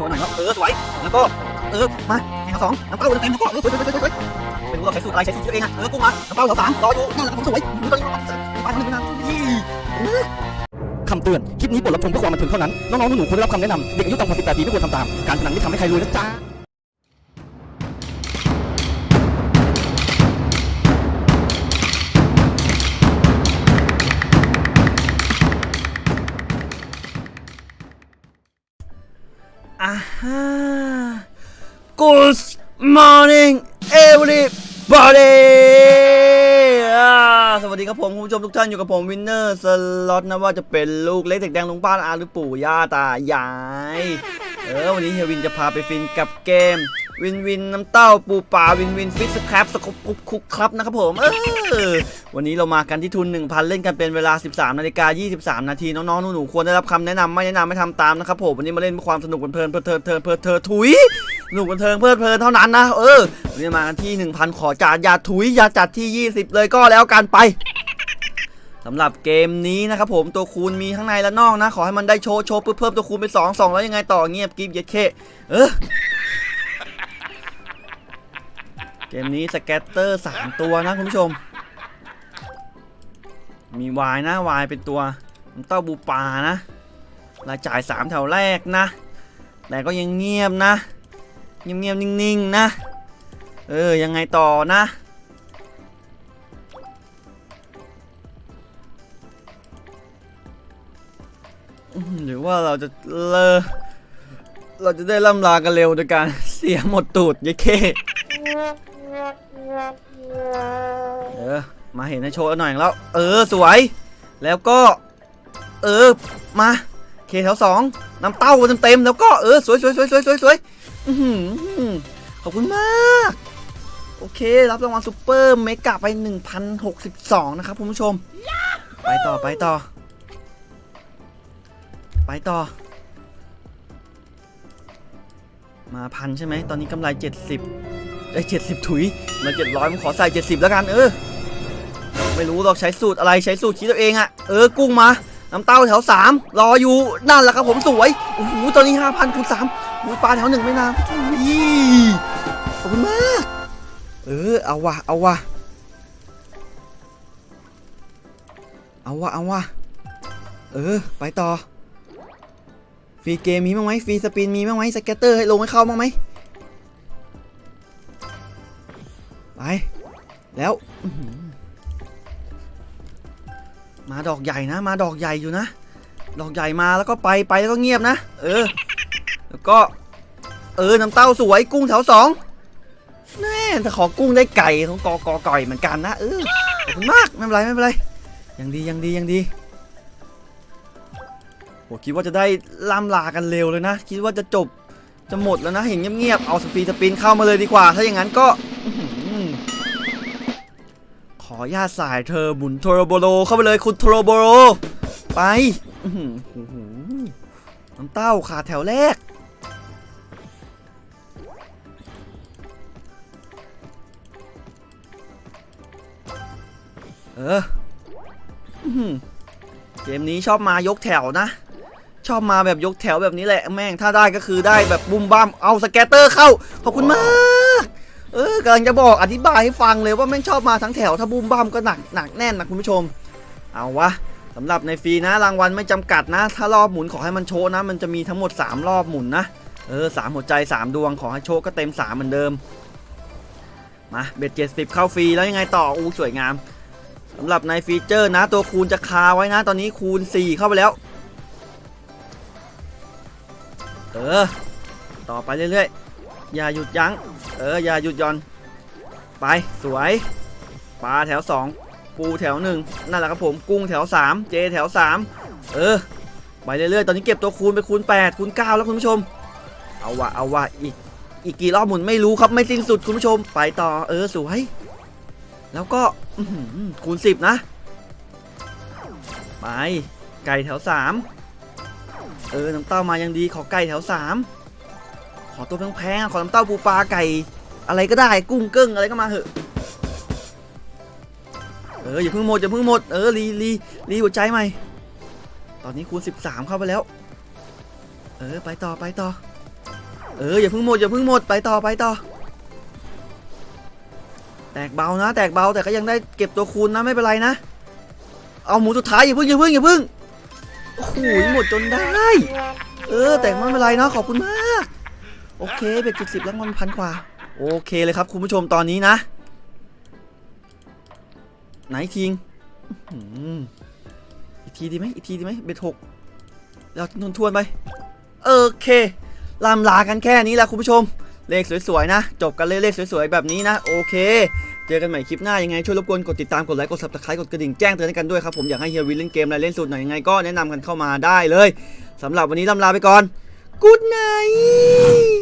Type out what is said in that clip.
โชว์หน่อยครับเออสวยแล้วก็เออมาแข่งสองน้ำเต้าเต็มแล้วก็เออสวยสวยสวยสวยไม่รู้เราใช้สูตรอะไรใช้สูตรเองอะเออกุ้งมาน้ำเต้าแถวสามรออยู่นั่นแหละผมสวยตอนนี้ไปทางนี้นะยี่คำเตือน คลิปนี้บทรับชมเพื่อความบันเทิงเท่านั้น น้องๆหนูๆควรได้รับคำแนะนำเด็กอายุต่ำกว่า18ปีไม่ควรทำตาม การพนันไม่ทำให้ใครรวยนะจ๊ะ Good morning everybody สวัสดีครับผมคุณผู้ชมทุกท่านอยู่กับผมวินเนอร์สล็อตนะว่าจะเป็นลูกเล็กเด็กแดงลุงป้าอาหรือปู่ย่าตายาย เออวันนี้เฮียวินจะพาไปฟินกับเกม วินวินน้ำเต้าปูป่าวินวินฟิชครับสกุปกุ๊กคุกครับนะครับผมเออวันนี้เรามากันที่ทุน 1,000 เล่นกันเป็นเวลา 13นาฬิกา23 นาทีน้องๆหนูๆควรได้รับคำแนะนำไม่แนะนำไม่ทำตามนะครับผมวันนี้มาเล่นเพื่อความสนุกเพลินเพลินเพลินเพลินเพลินเพลินถุยสนุกบันเทิงเพลินเพลินเท่านั้นนะเออวันนี้มากันที่ 1,000 ขอจัดยาถุยยาจัดที่ 20 เลยก็แล้วกันไปสำหรับเกมนี้นะครับผมตัวคูณมีข้างในและนอกนะ ขอให้มันได้โชว์โชว์เพิ่มเพิ่มตัวคูณไป2 2แล้วยังไงต่อเงียบกิฟเย็ดเคเออ เกมนี้สแกตเตอร์3ตัวนะคุณผู้ชม มีวายนะวายเป็นตัวเต้าบูปานะรายจ่าย3แถวแรกนะ แต่ก็ยังเงียบนะ เงียบเงียบนิ่งๆนะ เออ ยังไงต่อนะหรือว่าเราจะเลอเราจะได้ล่ำลากันเร็วโดยการเสียหมดตูดยายเค เออ มาเห็นในโชว์หน่อยแล้ว เออ สวย แล้วก็ เออ มา เคแถวสองน้ำเต้าเต็มๆแล้วก็ เออ สวยสวยสวยสวยสวยสวยขอบคุณมาก โอเค รับรางวัลซูเปอร์เมกะไป 1,062 นะครับคุณผู้ชม ไปต่อไปต่อ ไปต่อ มาพันใช่ไหม ตอนนี้กำไร 70 ได้เจ็ดสิบถุยมาเจ็ดร้อยผมขอใส่เจ็ดสิบแล้วกันเออ ไม่รู้หรอกใช้สูตรอะไรใช้สูตรคิดตัวเองอะเออกุ้งมาน้ำเต้าแถวสามรออยู่นั่นแหละครับผมสวยโอ้โหตอนนี้ห้าพันคูณสามปลาแถวหนึ่งไม่นานยี่ขอบคุณมาก เออเอาวะเอาวะเอาวะเอาวะเออ ไปต่อ free game มีบ้างไหม free spin มีบ้างไหม scatter ให้ลงให้เข้าบ้างไหม แล้วมาดอกใหญ่นะ มาดอกใหญ่อยู่นะ ดอกใหญ่มาแล้วก็ไปไปแล้วก็เงียบนะ เออ แล้วก็ เออน้ำเต้าสวยกุ้งแถวสองแน่แต่ขอกุ้งได้ไก่ของกอกอก่อยเหมือนกันนะเออขอบคุณมากไม่เป็นไรไม่เป็นไรยังดียังดียังดีโหคิดว่าจะได้ล่ำลากันเร็วเลยนะ คิดว่าจะจบจะหมดแล้วนะเห็นเงียบๆเอาสปีดสปินเข้ามาเลยดีกว่า ถ้าอย่างนั้นก็ อญาตสายเธอบุนโทโรโบโลเข้าไปเลยคุณโทโรโบโลไปโอ้โหน้ำเต้าขาแถวแรก เอออื้อหือเกมนี้ชอบมายกแถวนะ ชอบมาแบบยกแถวแบบนี้แหละ แม่งถ้าได้ก็คือได้แบบบุมบ้ามเอาสแกตเตอร์เข้า ขอบคุณมาก เออกำลังจะบอกอธิบายให้ฟังเลยว่าแม่งชอบมาทั้งแถวถ้าบูมบ้ามก็หนักหนักแน่นนะคุณผู้ชม เอาวะสำหรับในฟรีนะรางวัลไม่จำกัดนะ ถ้ารอบหมุนขอให้มันโชว์นะ มันจะมีทั้งหมด 3 รอบหมุนนะเออสามหัวใจ 3 ดวงขอให้โชว์ก็เต็ม 3 เหมือนเดิม มา bet เจ็ดสิบเข้าฟรีแล้วยังไงต่ออู้สวยงามสำหรับใน feature นะ ตัวคูณจะคาไว้นะ ตอนนี้คูณ 4 เข้าไปแล้ว เออ ต่อไปเรื่อยๆ อย่าหยุดยัง้ง เออ อย่าหยุดย่อน ไป สวย ปลาแถว 2 ปูแถว 1 นั่นแหละครับผม กุ้งแถว 3 เจแถว 3 เออ ไปเรื่อยๆ ตอนนี้เก็บตัวคูณไปคูณ 8 คูณ 9 แล้วคุณผู้ชม เอาวะ เอาวะ อีก อีกกี่รอบหมุนไม่รู้ครับ ไม่สิ้นสุดคุณผู้ชม ไปต่อ เออ สวย แล้วก็อคูณ 10 นะ ไป ไก่แถว 3 เออ น้ำเต้ามายังดี ขอไก่แถว3ข อตัวแพงๆขอน้ำเต้าปูปลาไก่ อะไรก็ได้กุ้งเกิ้งอะไรก็มาเถอะเอออย่าเพิ่งหมดอย่าเพิ่งหมดเออรีรีรีหัวใจใหม่ ตอนนี้คูณ 13 เข้าไปแล้ว เออไปต่อไปต่อ เอออย่าเพิ่งหมดอย่าเพิ่งหมดไปต่อไปต่อ แตกเบานะ แตกเบาแต่ก็ยังได้เก็บตัวคูณนะไม่เป็นไรนะ เอาหมูสุดท้ายอย่าเพิ่งอย่าเพิ่งอย่าเพิ่งโอ้โหหมดจนได้ เออ แต่ไม่เป็นไรเนาะขอบคุณมาก โอเคเบ็ดจุดสิบแล้วมันพันกว่า โอเคเลยครับ คุณผู้ชมตอนนี้นะ ไหนทิงอีกทีดีไหมอีกทีดีไหมเบ็ดหกเราทวนทวนไปโอเคลำลากันแค่นี้แหละคุณผู้ชม เลขสวยๆนะ จบกันเลยเลขสวยๆแบบนี้นะ โอเค เจอกันใหม่คลิปหน้ายังไง ช่วยรบกวนกดติดตามกดไลค์กด subscribe กดกระดิ่งแจ้งเตือนให้กันด้วยครับ ผมอยากให้เฮียวินเล่นเกมอะไรเล่นสูตรไหนยังไงก็แนะนำกันเข้ามาได้เลยสำหรับวันนี้ลำลาไปก่อน Good night